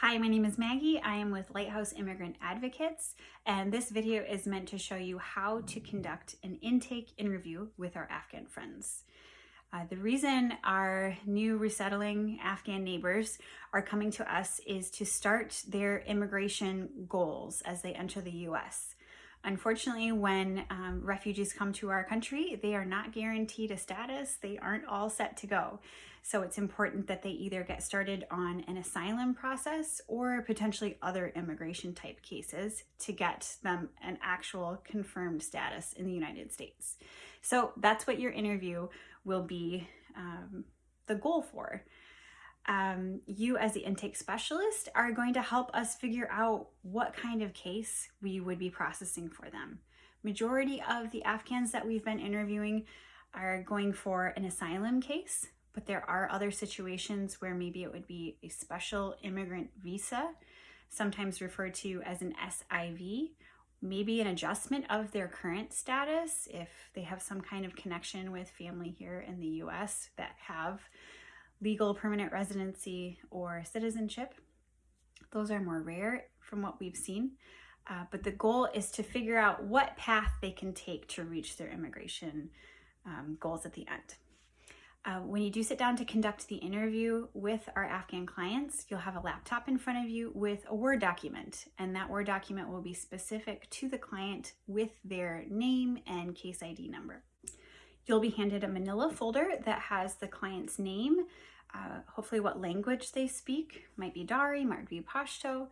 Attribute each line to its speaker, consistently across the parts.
Speaker 1: Hi, my name is Maggie. I am with Lighthouse Immigrant Advocates, and this video is meant to show you how to conduct an intake interview with our Afghan friends. Uh, the reason our new resettling Afghan neighbors are coming to us is to start their immigration goals as they enter the U.S. Unfortunately, when um, refugees come to our country, they are not guaranteed a status. They aren't all set to go. So it's important that they either get started on an asylum process or potentially other immigration type cases to get them an actual confirmed status in the United States. So that's what your interview will be um, the goal for um, you as the intake specialist are going to help us figure out what kind of case we would be processing for them. Majority of the Afghans that we've been interviewing are going for an asylum case, but there are other situations where maybe it would be a special immigrant visa, sometimes referred to as an SIV, maybe an adjustment of their current status if they have some kind of connection with family here in the US that have legal permanent residency or citizenship. Those are more rare from what we've seen. Uh, but the goal is to figure out what path they can take to reach their immigration um, goals at the end. Uh, when you do sit down to conduct the interview with our Afghan clients, you'll have a laptop in front of you with a Word document, and that Word document will be specific to the client with their name and case ID number. You'll be handed a manila folder that has the client's name, uh, hopefully what language they speak, might be Dari, might be Pashto,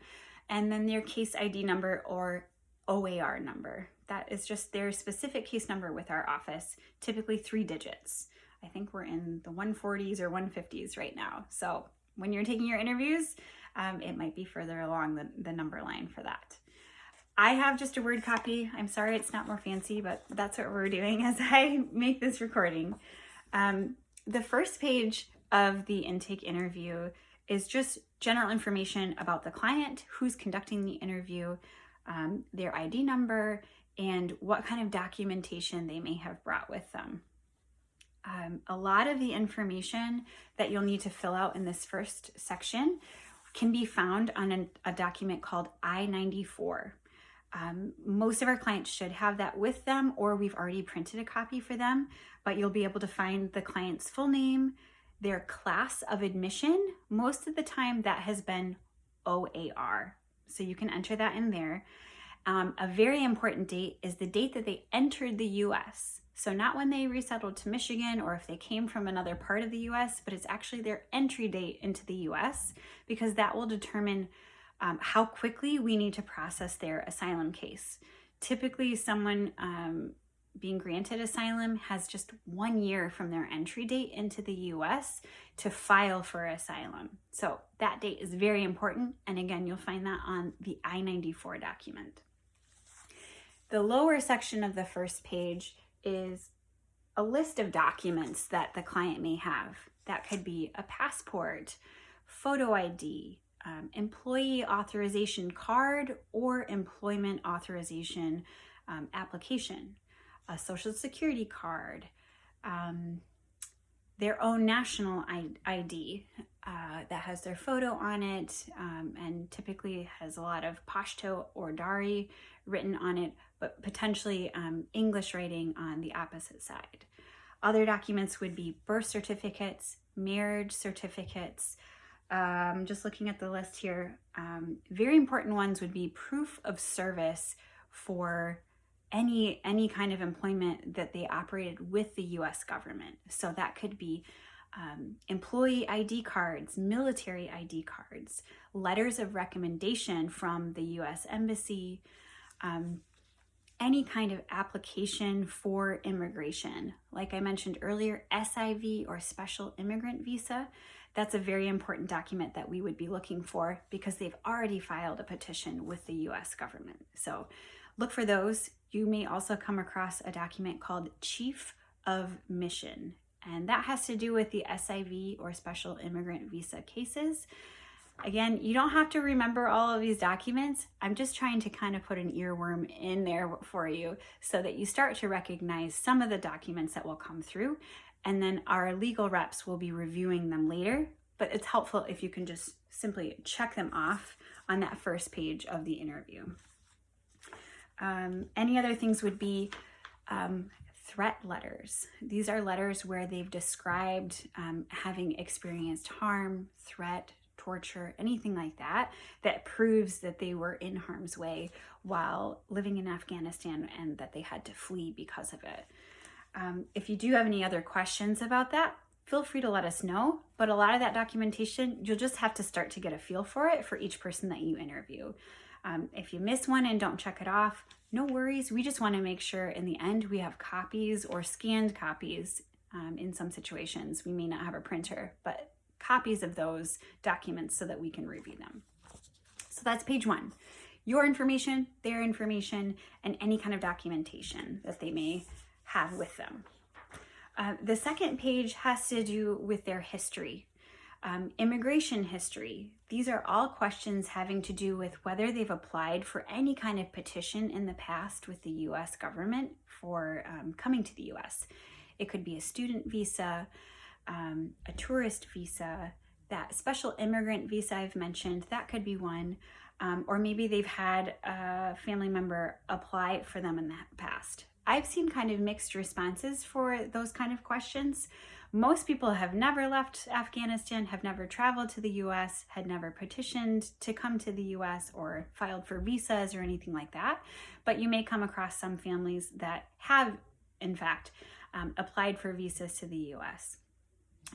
Speaker 1: and then their case ID number or OAR number. That is just their specific case number with our office, typically three digits. I think we're in the 140s or 150s right now. So when you're taking your interviews, um, it might be further along the, the number line for that. I have just a word copy. I'm sorry it's not more fancy, but that's what we're doing as I make this recording. Um, the first page of the intake interview is just general information about the client, who's conducting the interview, um, their ID number, and what kind of documentation they may have brought with them. Um, a lot of the information that you'll need to fill out in this first section can be found on a, a document called I-94. Um, most of our clients should have that with them or we've already printed a copy for them, but you'll be able to find the client's full name, their class of admission. Most of the time that has been OAR. So you can enter that in there. Um, a very important date is the date that they entered the US. So not when they resettled to Michigan or if they came from another part of the US, but it's actually their entry date into the US because that will determine um, how quickly we need to process their asylum case. Typically, someone um, being granted asylum has just one year from their entry date into the US to file for asylum. So that date is very important. And again, you'll find that on the I-94 document. The lower section of the first page is a list of documents that the client may have. That could be a passport, photo ID, um, employee authorization card or employment authorization um, application, a social security card, um, their own national ID uh, that has their photo on it um, and typically has a lot of Pashto or Dari written on it, but potentially um, English writing on the opposite side. Other documents would be birth certificates, marriage certificates, um, just looking at the list here, um, very important ones would be proof of service for any any kind of employment that they operated with the U.S. government. So that could be um, employee ID cards, military ID cards, letters of recommendation from the U.S. Embassy, um, any kind of application for immigration. Like I mentioned earlier, SIV or Special Immigrant Visa, that's a very important document that we would be looking for because they've already filed a petition with the US government. So look for those. You may also come across a document called Chief of Mission, and that has to do with the SIV or Special Immigrant Visa cases. Again, you don't have to remember all of these documents. I'm just trying to kind of put an earworm in there for you so that you start to recognize some of the documents that will come through and then our legal reps will be reviewing them later but it's helpful if you can just simply check them off on that first page of the interview. Um, any other things would be um, threat letters. These are letters where they've described um, having experienced harm, threat, torture, anything like that, that proves that they were in harm's way while living in Afghanistan and that they had to flee because of it. Um, if you do have any other questions about that, feel free to let us know. But a lot of that documentation, you'll just have to start to get a feel for it for each person that you interview. Um, if you miss one and don't check it off, no worries. We just want to make sure in the end we have copies or scanned copies um, in some situations. We may not have a printer, but copies of those documents so that we can review them. So that's page one. Your information, their information, and any kind of documentation that they may have with them. Uh, the second page has to do with their history. Um, immigration history. These are all questions having to do with whether they've applied for any kind of petition in the past with the US government for um, coming to the US. It could be a student visa, um, a tourist visa, that special immigrant visa I've mentioned, that could be one. Um, or maybe they've had a family member apply for them in the past. I've seen kind of mixed responses for those kind of questions. Most people have never left Afghanistan, have never traveled to the US, had never petitioned to come to the US or filed for visas or anything like that. But you may come across some families that have, in fact, um, applied for visas to the US.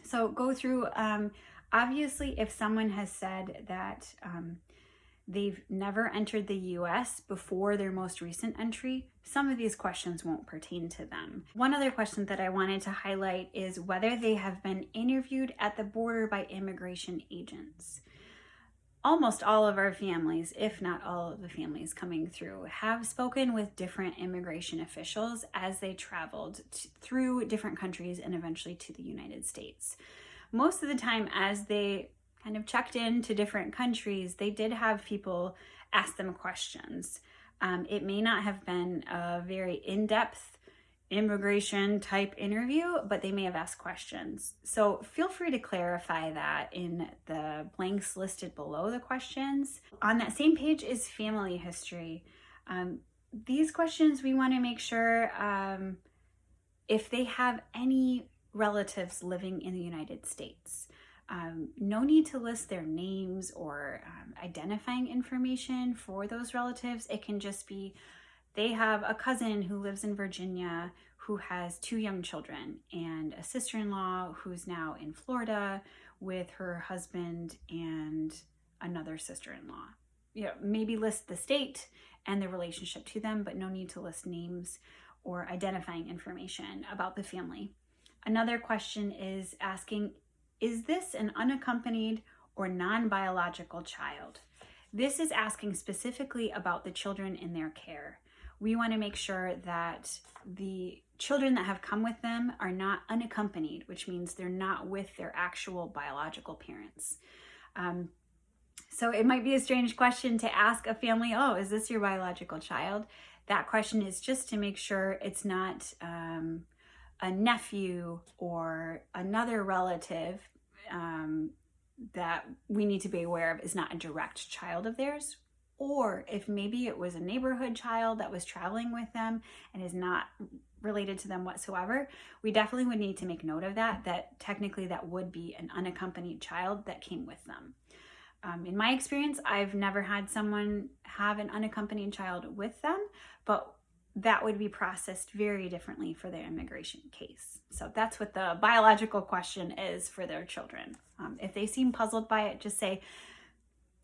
Speaker 1: So go through, um, obviously, if someone has said that um, they've never entered the US before their most recent entry, some of these questions won't pertain to them. One other question that I wanted to highlight is whether they have been interviewed at the border by immigration agents. Almost all of our families, if not all of the families coming through, have spoken with different immigration officials as they traveled through different countries and eventually to the United States. Most of the time, as they kind of checked in to different countries, they did have people ask them questions. Um, it may not have been a very in-depth immigration type interview, but they may have asked questions. So feel free to clarify that in the blanks listed below the questions. On that same page is family history. Um, these questions, we want to make sure um, if they have any relatives living in the United States. Um, no need to list their names or um, identifying information for those relatives. It can just be they have a cousin who lives in Virginia who has two young children and a sister-in-law who's now in Florida with her husband and another sister-in-law. You know, maybe list the state and the relationship to them, but no need to list names or identifying information about the family. Another question is asking is this an unaccompanied or non-biological child? This is asking specifically about the children in their care. We want to make sure that the children that have come with them are not unaccompanied, which means they're not with their actual biological parents. Um, so it might be a strange question to ask a family, oh, is this your biological child? That question is just to make sure it's not um, a nephew or another relative um, that we need to be aware of is not a direct child of theirs or if maybe it was a neighborhood child that was traveling with them and is not related to them whatsoever, we definitely would need to make note of that, that technically that would be an unaccompanied child that came with them. Um, in my experience, I've never had someone have an unaccompanied child with them, but that would be processed very differently for their immigration case. So that's what the biological question is for their children. Um, if they seem puzzled by it, just say,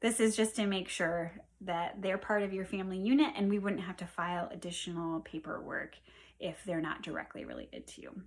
Speaker 1: this is just to make sure that they're part of your family unit and we wouldn't have to file additional paperwork if they're not directly related to you.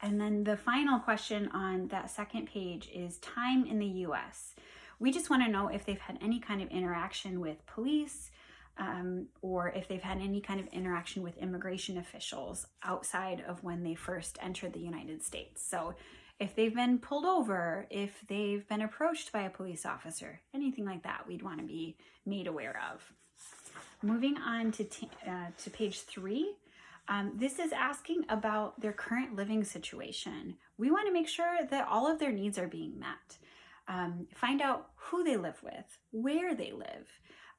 Speaker 1: And then the final question on that second page is time in the US. We just want to know if they've had any kind of interaction with police, um, or if they've had any kind of interaction with immigration officials outside of when they first entered the United States. So if they've been pulled over, if they've been approached by a police officer, anything like that, we'd want to be made aware of. Moving on to, uh, to page three, Um, this is asking about their current living situation. We want to make sure that all of their needs are being met. Um, find out who they live with, where they live.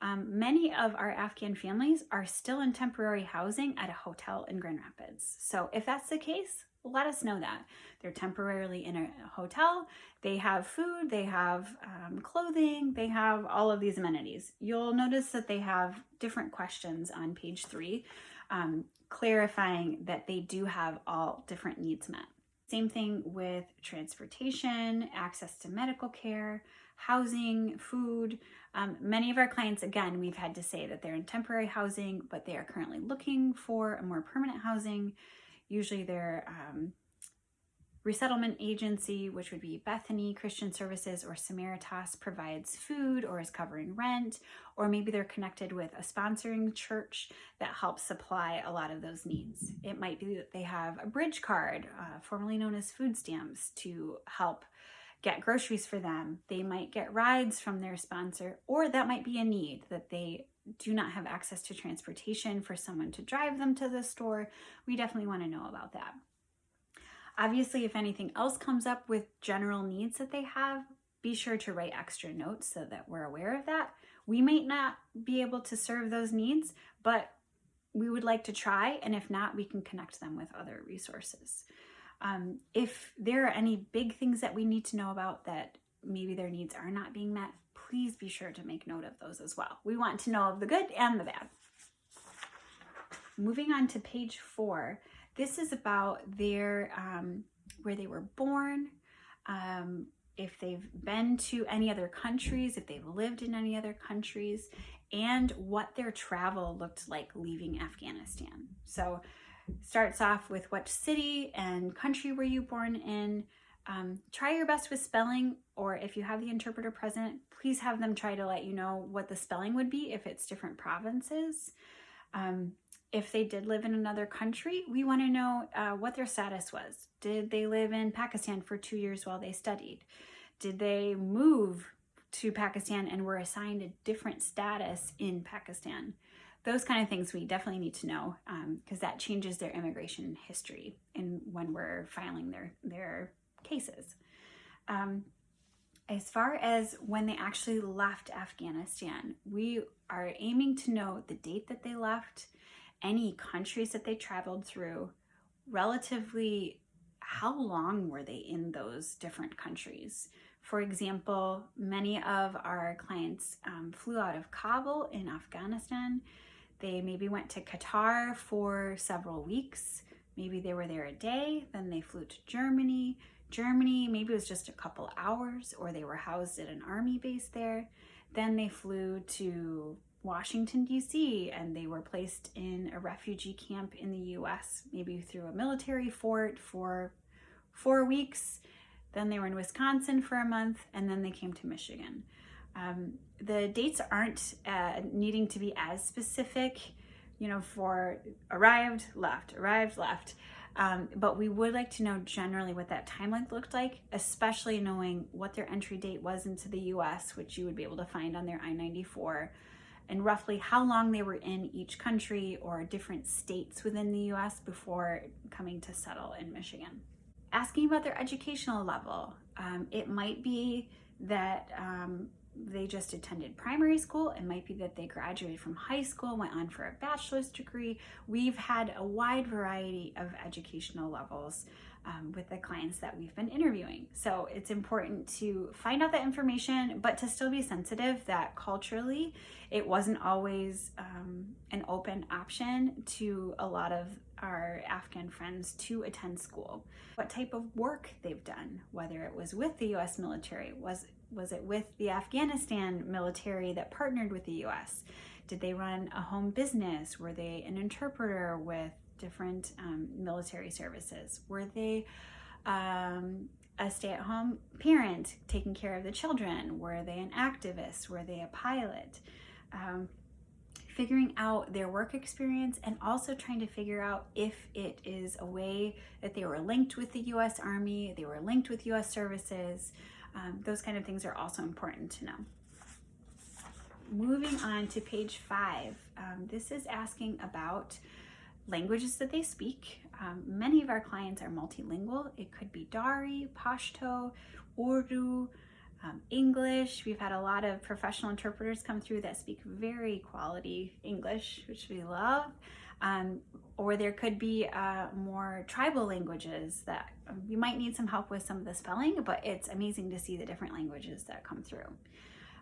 Speaker 1: Um, many of our Afghan families are still in temporary housing at a hotel in Grand Rapids. So if that's the case, let us know that. They're temporarily in a hotel, they have food, they have um, clothing, they have all of these amenities. You'll notice that they have different questions on page three, um, clarifying that they do have all different needs met. Same thing with transportation, access to medical care, housing, food. Um, many of our clients, again, we've had to say that they're in temporary housing, but they are currently looking for a more permanent housing. Usually their um, resettlement agency, which would be Bethany Christian Services or Samaritas, provides food or is covering rent, or maybe they're connected with a sponsoring church that helps supply a lot of those needs. It might be that they have a bridge card, uh, formerly known as food stamps, to help get groceries for them. They might get rides from their sponsor, or that might be a need that they do not have access to transportation for someone to drive them to the store. We definitely want to know about that. Obviously, if anything else comes up with general needs that they have, be sure to write extra notes so that we're aware of that. We might not be able to serve those needs, but we would like to try, and if not, we can connect them with other resources. Um, if there are any big things that we need to know about that maybe their needs are not being met, please be sure to make note of those as well. We want to know of the good and the bad. Moving on to page four, this is about their um, where they were born, um, if they've been to any other countries, if they've lived in any other countries, and what their travel looked like leaving Afghanistan. So starts off with what city and country were you born in. Um, try your best with spelling, or if you have the interpreter present, please have them try to let you know what the spelling would be if it's different provinces. Um, if they did live in another country, we want to know uh, what their status was. Did they live in Pakistan for two years while they studied? Did they move to Pakistan and were assigned a different status in Pakistan? Those kind of things we definitely need to know because um, that changes their immigration history and when we're filing their their cases. Um, as far as when they actually left Afghanistan, we are aiming to know the date that they left, any countries that they traveled through, relatively how long were they in those different countries. For example, many of our clients um, flew out of Kabul in Afghanistan they maybe went to Qatar for several weeks. Maybe they were there a day, then they flew to Germany. Germany, maybe it was just a couple hours, or they were housed at an army base there. Then they flew to Washington, D.C., and they were placed in a refugee camp in the U.S., maybe through a military fort for four weeks. Then they were in Wisconsin for a month, and then they came to Michigan. Um, the dates aren't uh, needing to be as specific, you know, for arrived, left, arrived, left. Um, but we would like to know generally what that time length looked like, especially knowing what their entry date was into the US, which you would be able to find on their I-94, and roughly how long they were in each country or different states within the US before coming to settle in Michigan. Asking about their educational level. Um, it might be that um, they just attended primary school. It might be that they graduated from high school, went on for a bachelor's degree. We've had a wide variety of educational levels um, with the clients that we've been interviewing. So it's important to find out that information, but to still be sensitive that culturally it wasn't always um, an open option to a lot of our Afghan friends to attend school. What type of work they've done, whether it was with the US military, was was it with the Afghanistan military that partnered with the US? Did they run a home business? Were they an interpreter with different um, military services? Were they um, a stay-at-home parent taking care of the children? Were they an activist? Were they a pilot? Um, figuring out their work experience and also trying to figure out if it is a way that they were linked with the US Army, they were linked with US services, um, those kind of things are also important to know. Moving on to page five, um, this is asking about languages that they speak. Um, many of our clients are multilingual. It could be Dari, Pashto, Urdu, um, English. We've had a lot of professional interpreters come through that speak very quality English, which we love. Um, or there could be uh, more tribal languages that um, you might need some help with some of the spelling, but it's amazing to see the different languages that come through.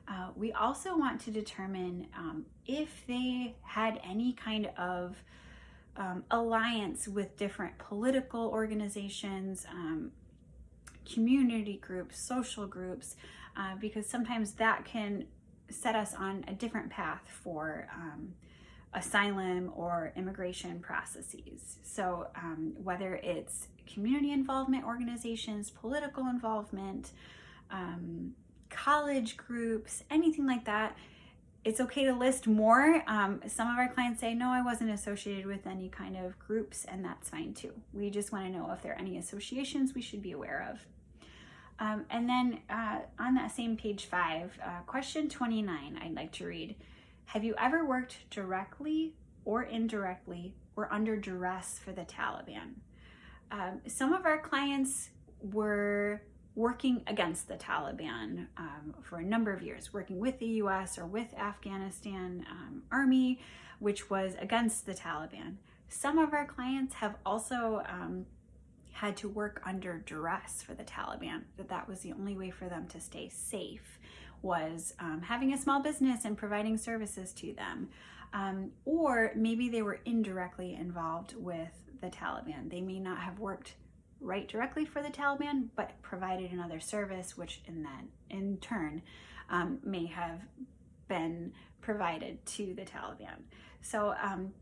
Speaker 1: Uh, we also want to determine um, if they had any kind of um, alliance with different political organizations, um, community groups, social groups, uh, because sometimes that can set us on a different path for um, asylum or immigration processes. So um, whether it's community involvement organizations, political involvement, um, college groups, anything like that, it's okay to list more. Um, some of our clients say, no, I wasn't associated with any kind of groups, and that's fine too. We just want to know if there are any associations we should be aware of. Um, and then uh, on that same page five, uh, question 29, I'd like to read. Have you ever worked directly or indirectly or under duress for the Taliban? Um, some of our clients were working against the Taliban um, for a number of years, working with the US or with Afghanistan um, army, which was against the Taliban. Some of our clients have also um, had to work under duress for the Taliban, that that was the only way for them to stay safe was um, having a small business and providing services to them. Um, or maybe they were indirectly involved with the Taliban. They may not have worked right directly for the Taliban, but provided another service, which in that in turn um, may have been provided to the Taliban. So um,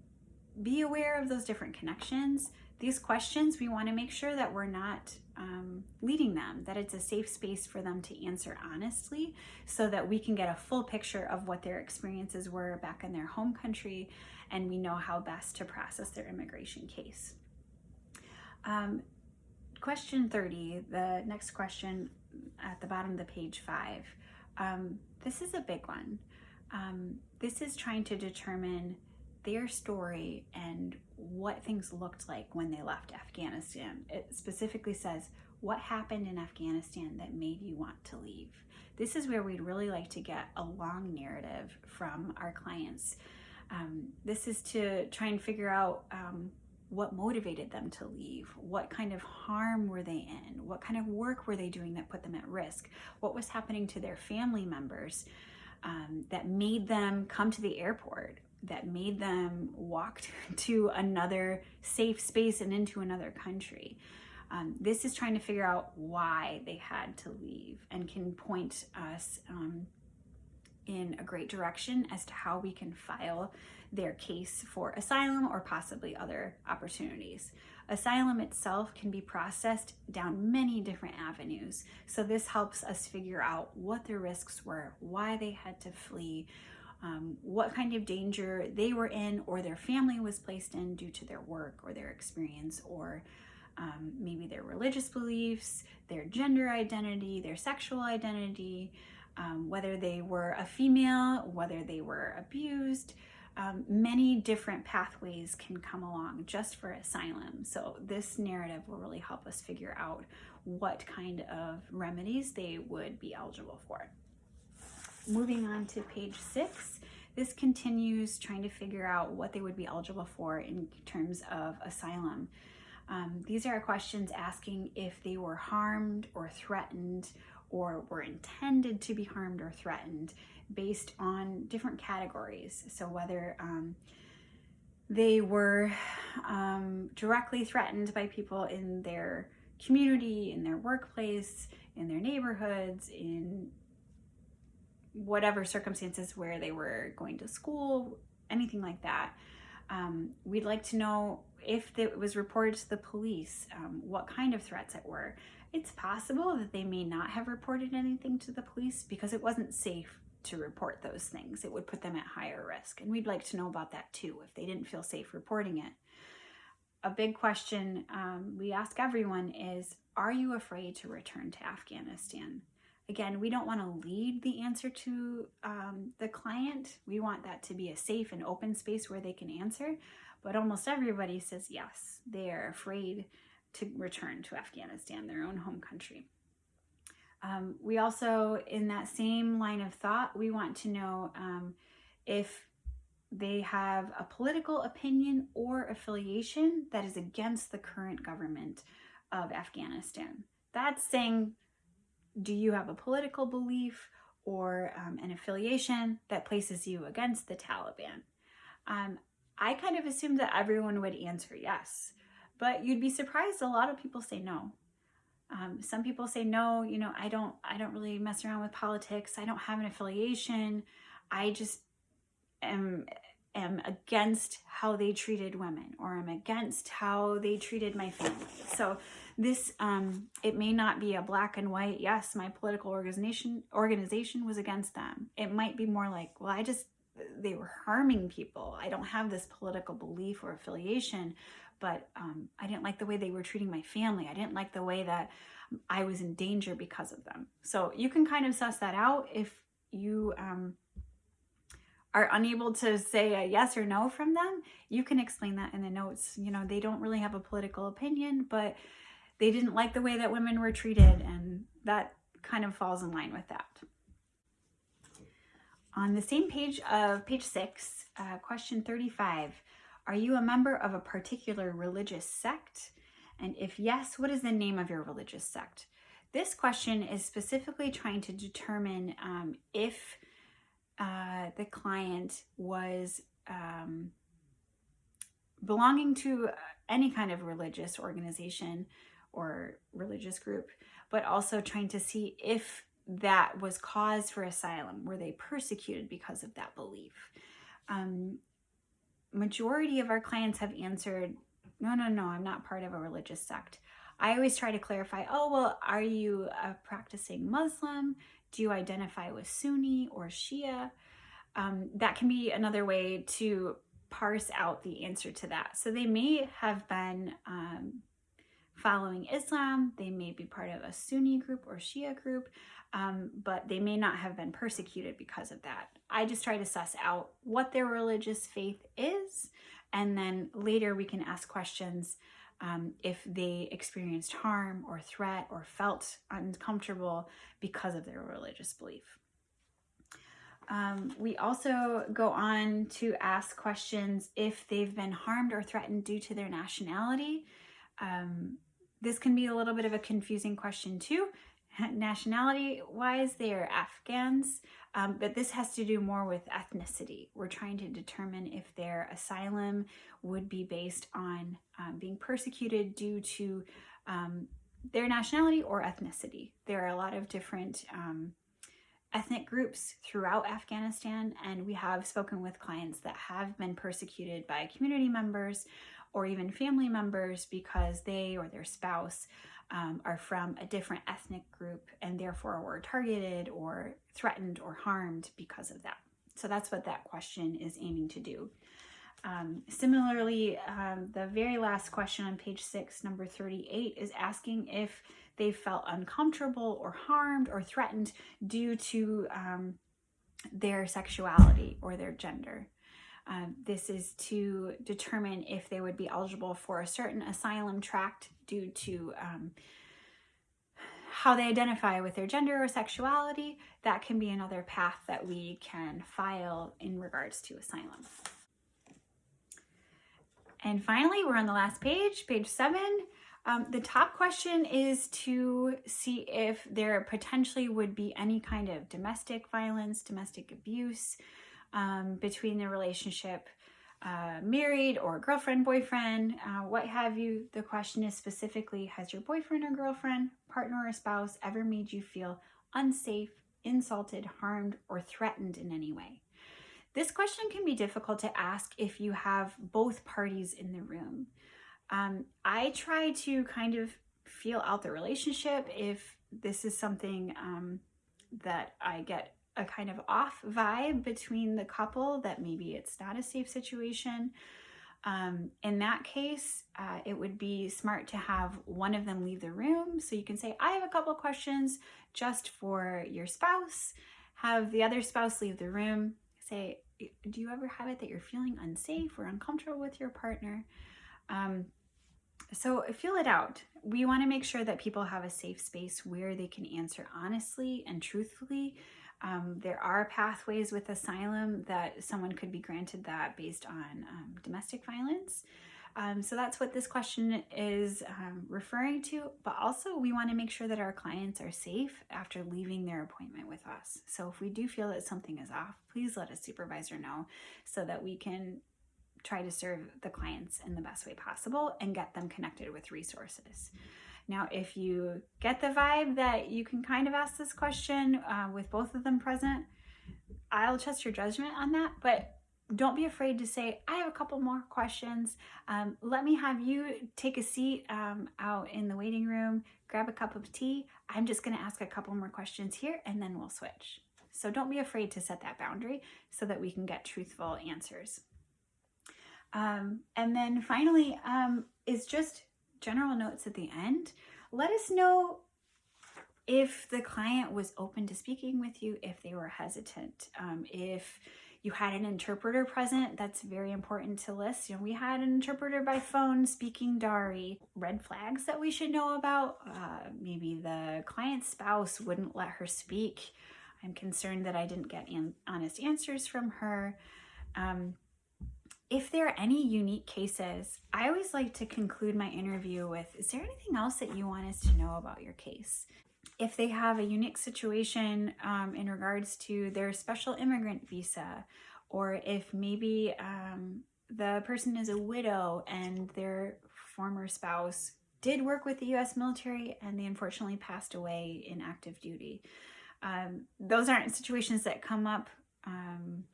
Speaker 1: be aware of those different connections. These questions, we want to make sure that we're not um, leading them, that it's a safe space for them to answer honestly so that we can get a full picture of what their experiences were back in their home country and we know how best to process their immigration case. Um, question 30, the next question at the bottom of the page five. Um, this is a big one. Um, this is trying to determine their story and what things looked like when they left Afghanistan. It specifically says, what happened in Afghanistan that made you want to leave? This is where we'd really like to get a long narrative from our clients. Um, this is to try and figure out um, what motivated them to leave, what kind of harm were they in, what kind of work were they doing that put them at risk, what was happening to their family members um, that made them come to the airport, that made them walk to another safe space and into another country. Um, this is trying to figure out why they had to leave and can point us um, in a great direction as to how we can file their case for asylum or possibly other opportunities. Asylum itself can be processed down many different avenues. So this helps us figure out what their risks were, why they had to flee, um, what kind of danger they were in or their family was placed in due to their work or their experience or um, maybe their religious beliefs, their gender identity, their sexual identity, um, whether they were a female, whether they were abused. Um, many different pathways can come along just for asylum. So this narrative will really help us figure out what kind of remedies they would be eligible for. Moving on to page six, this continues trying to figure out what they would be eligible for in terms of asylum. Um, these are questions asking if they were harmed or threatened or were intended to be harmed or threatened based on different categories. So whether um, they were um, directly threatened by people in their community, in their workplace, in their neighborhoods, in whatever circumstances where they were going to school, anything like that. Um, we'd like to know if it was reported to the police, um, what kind of threats it were. It's possible that they may not have reported anything to the police because it wasn't safe to report those things. It would put them at higher risk. And we'd like to know about that too, if they didn't feel safe reporting it. A big question um, we ask everyone is, are you afraid to return to Afghanistan? Again, we don't want to lead the answer to um, the client. We want that to be a safe and open space where they can answer. but almost everybody says yes. They are afraid to return to Afghanistan, their own home country. Um, we also, in that same line of thought, we want to know um, if they have a political opinion or affiliation that is against the current government of Afghanistan. That's saying, do you have a political belief or um, an affiliation that places you against the Taliban? Um, I kind of assumed that everyone would answer yes, but you'd be surprised a lot of people say no. Um, some people say no, you know, I don't, I don't really mess around with politics. I don't have an affiliation. I just am am against how they treated women or I'm against how they treated my family. So this, um, it may not be a black and white, yes, my political organization organization was against them. It might be more like, well, I just, they were harming people. I don't have this political belief or affiliation, but um, I didn't like the way they were treating my family. I didn't like the way that I was in danger because of them. So you can kind of suss that out if you um, are unable to say a yes or no from them, you can explain that in the notes. You know, they don't really have a political opinion, but they didn't like the way that women were treated, and that kind of falls in line with that. On the same page of page six, uh, question 35, are you a member of a particular religious sect? And if yes, what is the name of your religious sect? This question is specifically trying to determine um, if uh, the client was um, belonging to any kind of religious organization or religious group, but also trying to see if that was cause for asylum. Were they persecuted because of that belief? Um, majority of our clients have answered, no, no, no, I'm not part of a religious sect. I always try to clarify, oh, well, are you a practicing Muslim? Do you identify with Sunni or Shia? Um, that can be another way to parse out the answer to that. So they may have been um, following Islam, they may be part of a Sunni group or Shia group, um, but they may not have been persecuted because of that. I just try to suss out what their religious faith is, and then later we can ask questions um, if they experienced harm or threat or felt uncomfortable because of their religious belief. Um, we also go on to ask questions if they've been harmed or threatened due to their nationality. Um, this can be a little bit of a confusing question too. Nationality wise, they are Afghans, um, but this has to do more with ethnicity. We're trying to determine if their asylum would be based on um, being persecuted due to um, their nationality or ethnicity. There are a lot of different um, ethnic groups throughout Afghanistan, and we have spoken with clients that have been persecuted by community members or even family members because they or their spouse um, are from a different ethnic group and therefore were targeted or threatened or harmed because of that. So that's what that question is aiming to do. Um, similarly, um, the very last question on page six, number 38, is asking if they felt uncomfortable or harmed or threatened due to um, their sexuality or their gender. Um, this is to determine if they would be eligible for a certain asylum tract due to um, how they identify with their gender or sexuality. That can be another path that we can file in regards to asylum. And finally, we're on the last page, page seven. Um, the top question is to see if there potentially would be any kind of domestic violence, domestic abuse um, between the relationship, uh, married or girlfriend, boyfriend, uh, what have you. The question is specifically, has your boyfriend or girlfriend, partner or spouse ever made you feel unsafe, insulted, harmed, or threatened in any way? This question can be difficult to ask if you have both parties in the room. Um, I try to kind of feel out the relationship if this is something um, that I get a kind of off vibe between the couple that maybe it's not a safe situation. Um, in that case, uh, it would be smart to have one of them leave the room. So you can say, I have a couple questions just for your spouse. Have the other spouse leave the room. Say, do you ever have it that you're feeling unsafe or uncomfortable with your partner? Um, so feel it out. We want to make sure that people have a safe space where they can answer honestly and truthfully. Um, there are pathways with asylum that someone could be granted that based on um, domestic violence. Um, so that's what this question is um, referring to, but also we want to make sure that our clients are safe after leaving their appointment with us. So if we do feel that something is off, please let a supervisor know so that we can try to serve the clients in the best way possible and get them connected with resources. Now, if you get the vibe that you can kind of ask this question uh, with both of them present, I'll trust your judgment on that, but don't be afraid to say, I have a couple more questions. Um, let me have you take a seat um, out in the waiting room, grab a cup of tea. I'm just gonna ask a couple more questions here and then we'll switch. So don't be afraid to set that boundary so that we can get truthful answers. Um, and then finally um, is just general notes at the end. Let us know if the client was open to speaking with you, if they were hesitant, um, if you had an interpreter present, that's very important to list. You know, we had an interpreter by phone speaking Dari. Red flags that we should know about, uh, maybe the client's spouse wouldn't let her speak. I'm concerned that I didn't get an honest answers from her. Um, if there are any unique cases, I always like to conclude my interview with, is there anything else that you want us to know about your case? If they have a unique situation um, in regards to their special immigrant visa, or if maybe um, the person is a widow and their former spouse did work with the US military and they unfortunately passed away in active duty. Um, those aren't situations that come up um,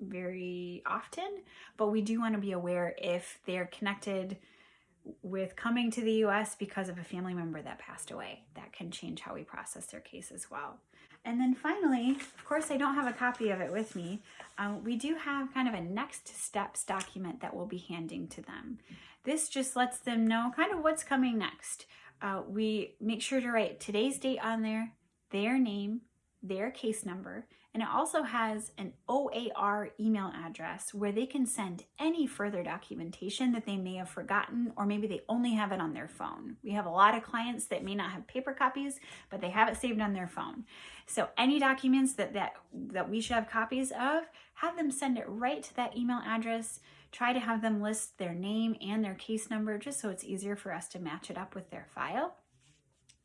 Speaker 1: very often, but we do want to be aware if they're connected with coming to the US because of a family member that passed away. That can change how we process their case as well. And then finally, of course, I don't have a copy of it with me. Um, we do have kind of a next steps document that we'll be handing to them. This just lets them know kind of what's coming next. Uh, we make sure to write today's date on there, their name, their case number, and it also has an OAR email address where they can send any further documentation that they may have forgotten, or maybe they only have it on their phone. We have a lot of clients that may not have paper copies, but they have it saved on their phone. So any documents that, that, that we should have copies of, have them send it right to that email address. Try to have them list their name and their case number just so it's easier for us to match it up with their file.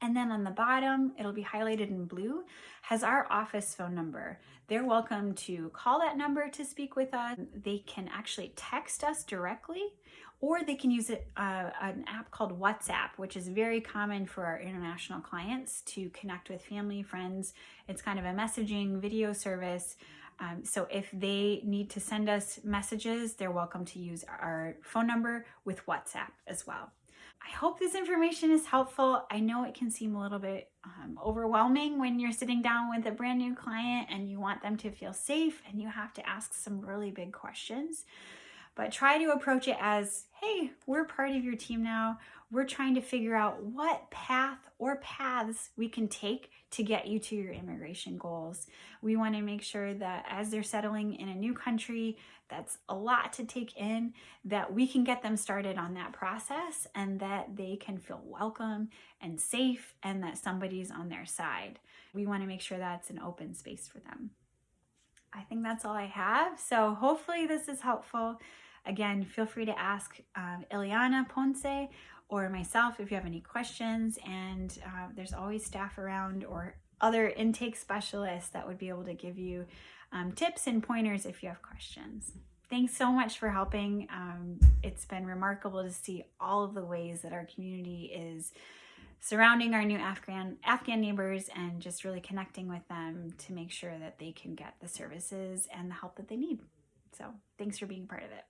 Speaker 1: And then on the bottom, it'll be highlighted in blue, has our office phone number. They're welcome to call that number to speak with us. They can actually text us directly, or they can use it, uh, an app called WhatsApp, which is very common for our international clients to connect with family, friends. It's kind of a messaging video service. Um, so if they need to send us messages, they're welcome to use our phone number with WhatsApp as well. I hope this information is helpful. I know it can seem a little bit um, overwhelming when you're sitting down with a brand new client and you want them to feel safe and you have to ask some really big questions. But try to approach it as, hey, we're part of your team now. We're trying to figure out what path or paths we can take to get you to your immigration goals. We want to make sure that as they're settling in a new country, that's a lot to take in, that we can get them started on that process and that they can feel welcome and safe and that somebody's on their side. We want to make sure that's an open space for them. I think that's all I have. So hopefully this is helpful. Again, feel free to ask um, Ileana Ponce or myself if you have any questions. And uh, there's always staff around or other intake specialists that would be able to give you um, tips and pointers if you have questions. Thanks so much for helping. Um, it's been remarkable to see all of the ways that our community is surrounding our new Afghan Afghan neighbors and just really connecting with them to make sure that they can get the services and the help that they need. So thanks for being part of it.